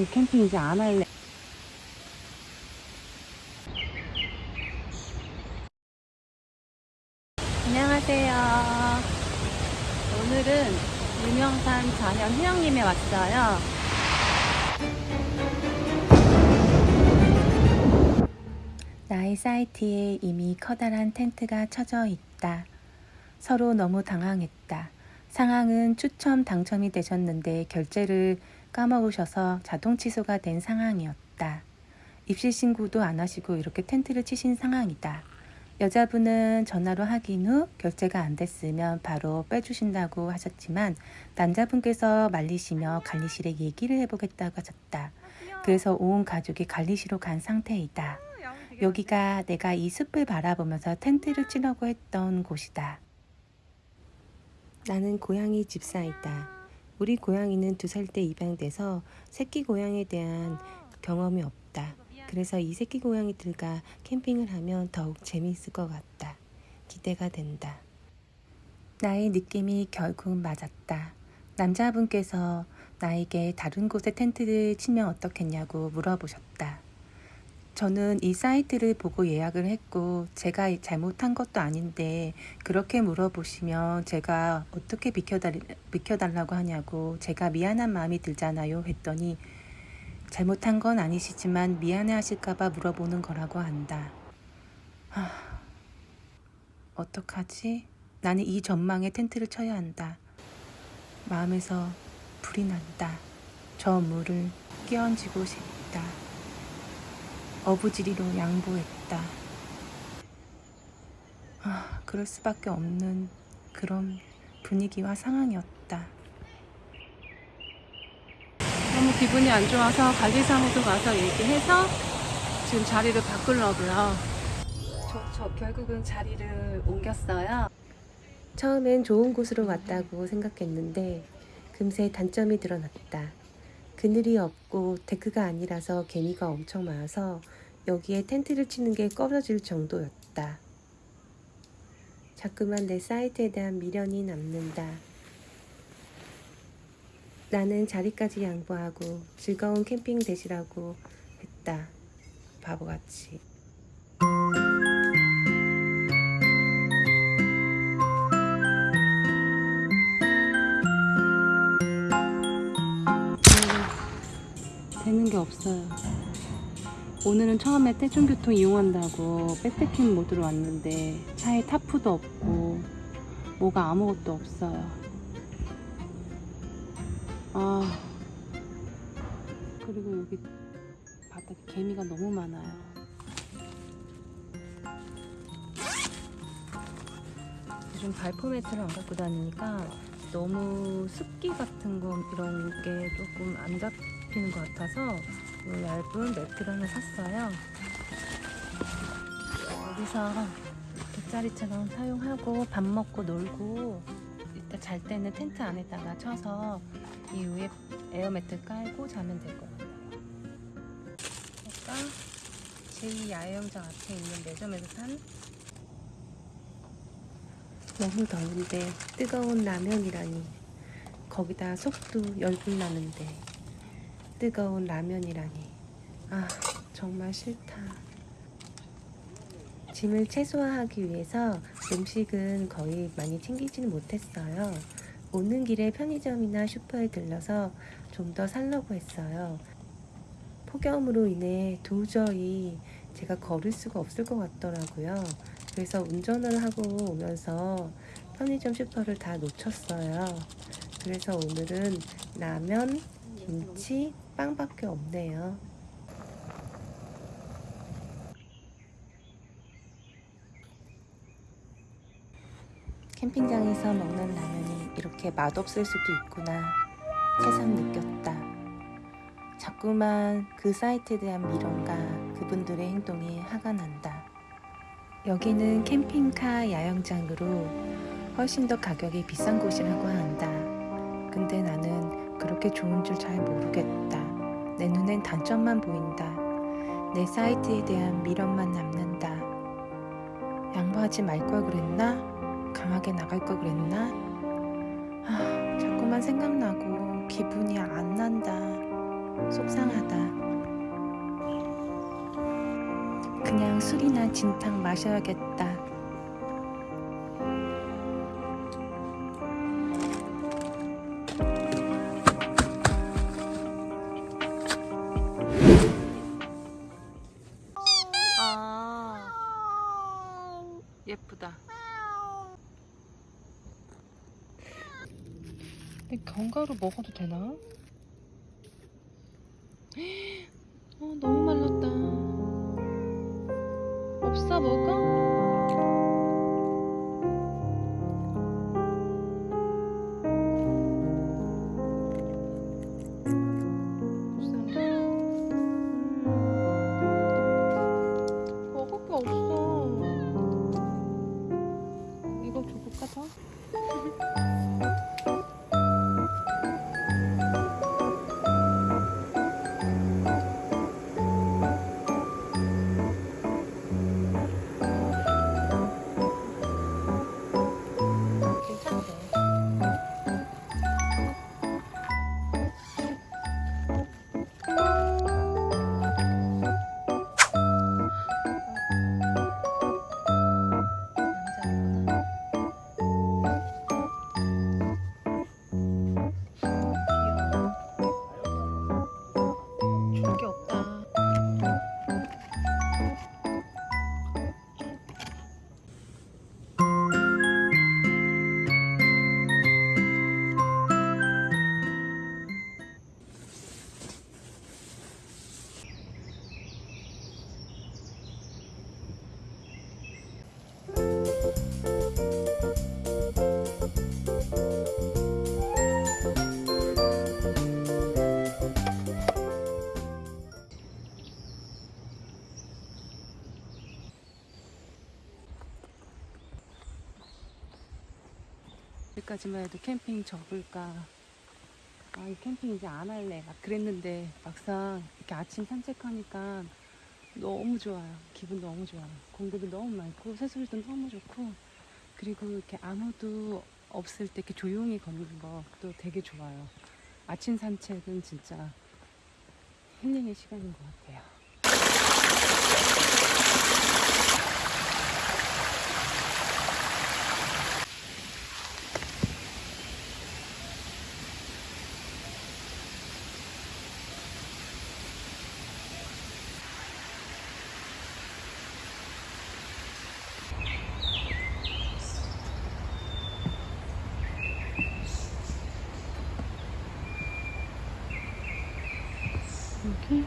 이 캠핑 이제 안 할래. 안녕하세요. 오늘은 유명산 자연 휴양림에 왔어요. 나의 사이트에 이미 커다란 텐트가 쳐져 있다. 서로 너무 당황했다. 상황은 추첨 당첨이 되셨는데 결제를 까먹으셔서 자동 취소가 된 상황이었다. 입실 신고도 안 하시고 이렇게 텐트를 치신 상황이다. 여자분은 전화로 확인 후 결제가 안 됐으면 바로 빼주신다고 하셨지만 남자분께서 말리시며 관리실에 얘기를 해보겠다고 하셨다. 그래서 온 가족이 관리실로 간 상태이다. 여기가 내가 이 숲을 바라보면서 텐트를 치려고 했던 곳이다. 나는 고양이 집사이다. 우리 고양이는 두 살 때 입양돼서 새끼 고양이에 대한 경험이 없다. 그래서 이 새끼 고양이들과 캠핑을 하면 더욱 재미있을 것 같다. 기대가 된다. 나의 느낌이 결국 맞았다. 남자분께서 나에게 다른 곳에 텐트를 치면 어떻겠냐고 물어보셨다. 저는 이 사이트를 보고 예약을 했고 제가 잘못한 것도 아닌데 그렇게 물어보시면 제가 어떻게 비켜달, 비켜달라고 하냐고 제가 미안한 마음이 들잖아요 했더니 잘못한 건 아니시지만 미안해 하실까봐 물어보는 거라고 한다. 하, 어떡하지? 나는 이 전망에 텐트를 쳐야 한다. 마음에서 불이 난다. 저 물을 끼얹고 싶다. 어부지리로 양보했다. 아, 그럴 수밖에 없는 그런 분위기와 상황이었다. 너무 기분이 안 좋아서 관리사무소 가서 얘기해서 지금 자리를 바꾸려고요. 저, 저 결국은 자리를 옮겼어요. 처음엔 좋은 곳으로 왔다고 생각했는데 금세 단점이 드러났다. 그늘이 없고 데크가 아니라서 개미가 엄청 많아서 여기에 텐트를 치는 게 꺼려질 정도였다. 자꾸만 내 사이트에 대한 미련이 남는다. 나는 자리까지 양보하고 즐거운 캠핑 되시라고 했다. 바보같이. 되는 게 없어요. 오늘은 처음에 대중교통 이용한다고 백패킹 모드로 왔는데 차에 타프도 없고 뭐가 아무것도 없어요. 아 그리고 여기 바닥에 개미가 너무 많아요. 요즘 발포 매트를 안 갖고 다니니까 너무 습기 같은 거 이런 게 조금 안 잡히는 것 같아서 이 얇은 매트를 하나 샀어요. 여기서 돗자리처럼 사용하고 밥 먹고 놀고 이따 잘 때는 텐트 안에다가 쳐서 이 위에 에어매트 깔고 자면 될것 같아요. 아까 제2야영장 앞에 있는 매점에서 산 너무 더운데 뜨거운 라면이라니 거기다 속도 열불 나는데 뜨거운 라면이라니. 아 정말 싫다. 짐을 최소화하기 위해서 음식은 거의 많이 챙기지는 못했어요. 오는 길에 편의점이나 슈퍼에 들러서 좀 더 살려고 했어요. 폭염으로 인해 도저히 제가 걸을 수가 없을 것 같더라고요. 그래서 운전을 하고 오면서 편의점 슈퍼를 다 놓쳤어요. 그래서 오늘은 라면, 김치, 빵밖에 없네요. 캠핑장에서 먹는 라면이 이렇게 맛없을 수도 있구나 새삼 느꼈다. 자꾸만 그 사이트에 대한 미련과 그분들의 행동이 화가 난다. 여기는 캠핑카 야영장으로 훨씬 더 가격이 비싼 곳이라고 한다. 근데 나는 그렇게 좋은 줄 잘 모르겠다. 내 눈엔 단점만 보인다. 내 사이트에 대한 미련만 남는다. 양보하지 말 걸 그랬나? 강하게 나갈 걸 그랬나? 아, 자꾸만 생각나고 기분이 안 난다. 속상하다. 그냥 술이나 진탕 마셔야겠다. 견과류 먹어도 되나? 여기까지만 해도 캠핑 접을까. 아, 이 캠핑 이제 안 할래. 막 그랬는데 막상 이렇게 아침 산책하니까 너무 좋아요. 기분 너무 좋아요. 공기도 너무 많고 새소리도 너무 좋고 그리고 이렇게 아무도 없을 때 이렇게 조용히 걷는 것도 되게 좋아요. 아침 산책은 진짜 힐링의 시간인 것 같아요. 여기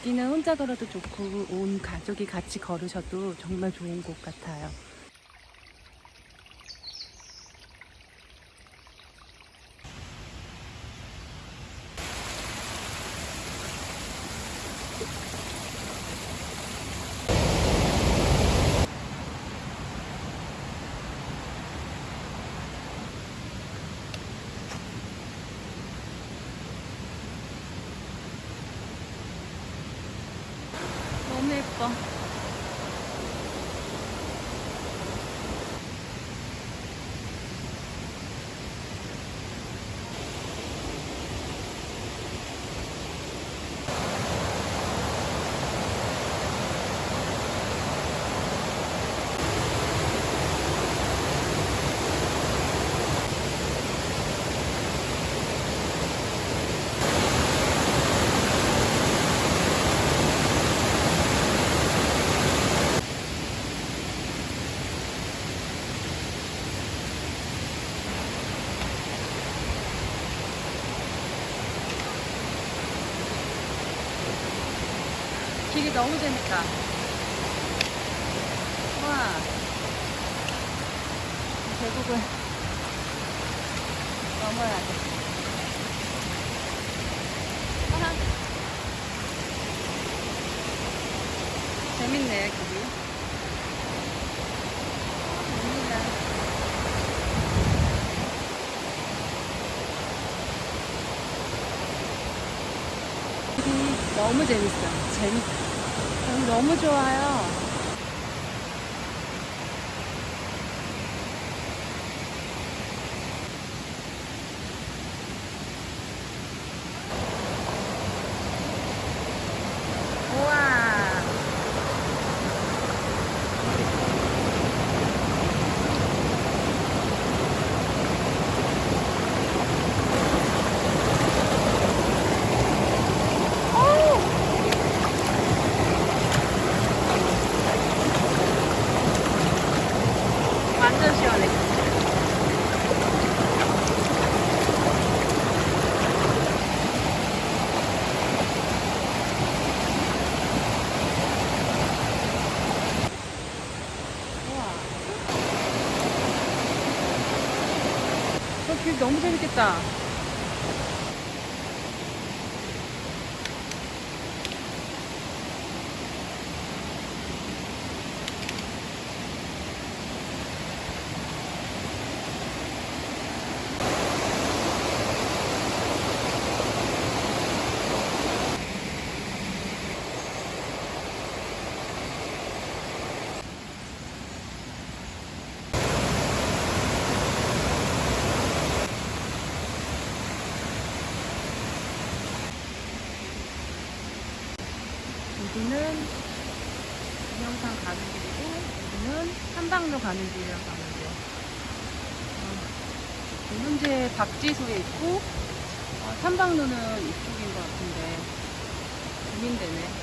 여기는 혼자 걸어도 좋고 온 가족이 같이 걸으셔도 정말 좋은 곳 같아요. 너무 재밌다. 와. 이 계곡을 넘어야 돼. 와. 재밌네, 길이. 재밌다. 너무 재밌어. 재밌다. 너무 좋아요. 우와. 완전 시원해. 우와. 저길 너무 재밌겠다. 여기는 동영상 가는 길이고 여기는 삼방로 가는 길이라고 하면 돼요. 어, 현재 박지소에 있고 어, 삼방로는 이쪽인 것 같은데 고민되네.